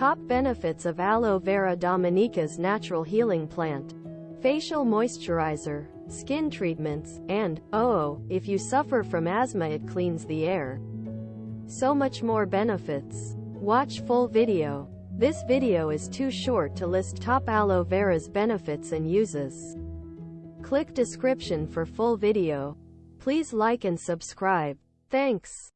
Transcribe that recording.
Top benefits of Aloe Vera Dominica's natural healing plant. Facial moisturizer, skin treatments, and, oh, if you suffer from asthma it cleans the air. So much more benefits. Watch full video. This video is too short to list top aloe vera's benefits and uses. Click description for full video. Please like and subscribe. Thanks.